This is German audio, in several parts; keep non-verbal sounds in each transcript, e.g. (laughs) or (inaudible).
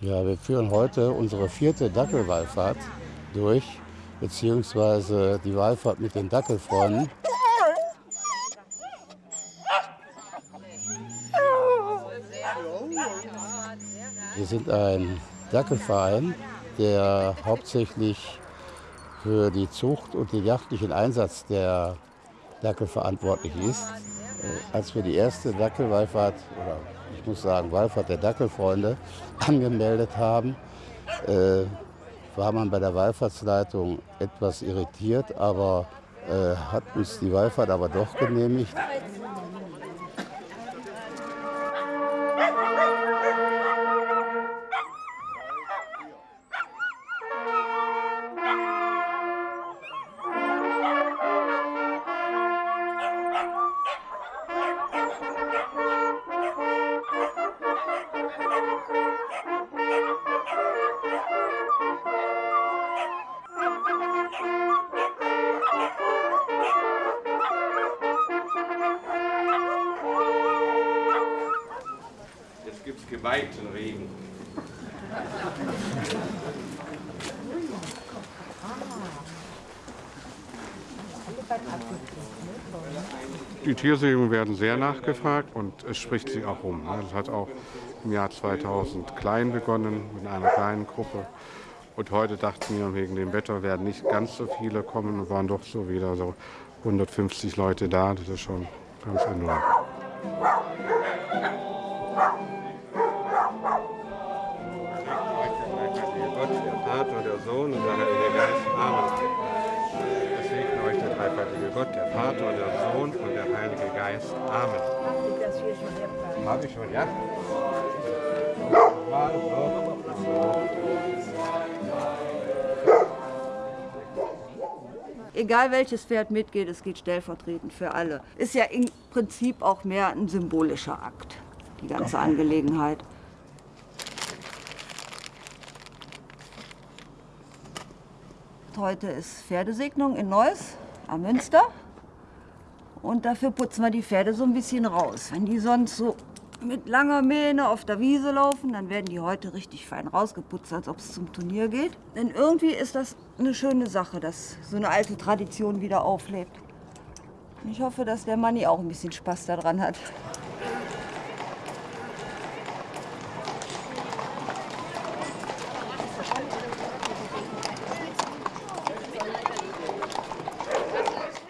Ja, wir führen heute unsere vierte Dackelwallfahrt durch, beziehungsweise die Wallfahrt mit den Dackelfreunden. Wir sind ein Dackelverein, der hauptsächlich für die Zucht und den jagdlichen Einsatz der Dackel verantwortlich ist. Äh, als wir die erste Dackelwallfahrt, oder ich muss sagen Wallfahrt der Dackelfreunde, (laughs) angemeldet haben, äh, war man bei der Wallfahrtsleitung etwas irritiert, aber äh, hat uns die Wallfahrt aber doch genehmigt. Geweihten Regen. Die Tiersägen werden sehr nachgefragt und es spricht sich auch rum. Es hat auch im Jahr 2000 klein begonnen, mit einer kleinen Gruppe. Und heute dachten wir, wegen dem Wetter werden nicht ganz so viele kommen und waren doch so wieder so 150 Leute da. Das ist schon ganz enorm. Vater, der Sohn und der Heilige Geist. Amen. Es segne euch der dreifaltige Gott, der Vater, der Sohn und der Heilige Geist. Amen. Habe ich schon, ja? Mal so. Egal welches Pferd mitgeht, es geht stellvertretend für alle. Ist ja im Prinzip auch mehr ein symbolischer Akt, die ganze Angelegenheit. Heute ist Pferdesegnung in Neuss am Münster. Und dafür putzen wir die Pferde so ein bisschen raus. Wenn die sonst so mit langer Mähne auf der Wiese laufen, dann werden die heute richtig fein rausgeputzt, als ob es zum Turnier geht. Denn irgendwie ist das eine schöne Sache, dass so eine alte Tradition wieder auflebt. Ich hoffe, dass der Manni auch ein bisschen Spaß daran hat.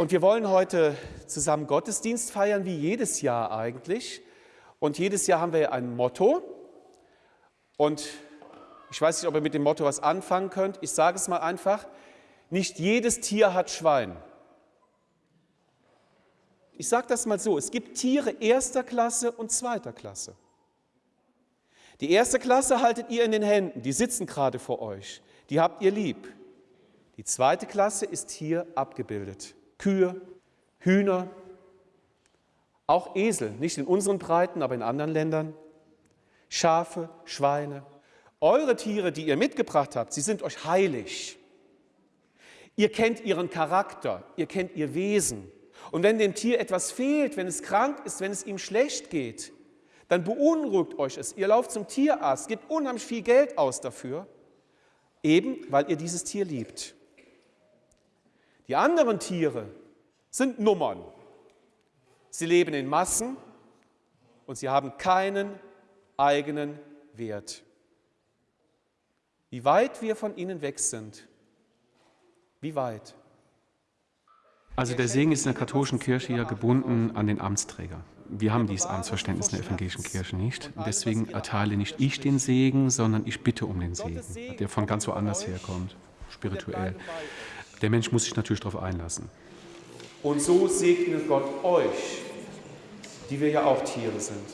Und wir wollen heute zusammen Gottesdienst feiern, wie jedes Jahr eigentlich. Und jedes Jahr haben wir ein Motto. Und ich weiß nicht, ob ihr mit dem Motto was anfangen könnt. Ich sage es mal einfach. Nicht jedes Tier hat Schwein. Ich sage das mal so. Es gibt Tiere erster Klasse und zweiter Klasse. Die erste Klasse haltet ihr in den Händen. Die sitzen gerade vor euch. Die habt ihr lieb. Die zweite Klasse ist hier abgebildet. Kühe, Hühner, auch Esel, nicht in unseren Breiten, aber in anderen Ländern, Schafe, Schweine. Eure Tiere, die ihr mitgebracht habt, sie sind euch heilig. Ihr kennt ihren Charakter, ihr kennt ihr Wesen. Und wenn dem Tier etwas fehlt, wenn es krank ist, wenn es ihm schlecht geht, dann beunruhigt euch es. Ihr lauft zum Tierarzt, gebt unheimlich viel Geld aus dafür, eben weil ihr dieses Tier liebt. Die anderen Tiere sind Nummern. Sie leben in Massen und sie haben keinen eigenen Wert. Wie weit wir von ihnen weg sind, wie weit? Also der Segen ist in der katholischen Kirche ja gebunden an den Amtsträger. Wir haben dieses Amtsverständnis in der evangelischen Kirche nicht. Deswegen erteile nicht ich den Segen, sondern ich bitte um den Segen, der von ganz woanders herkommt, spirituell. Der Mensch muss sich natürlich darauf einlassen. Und so segne Gott euch, die wir ja auch Tiere sind.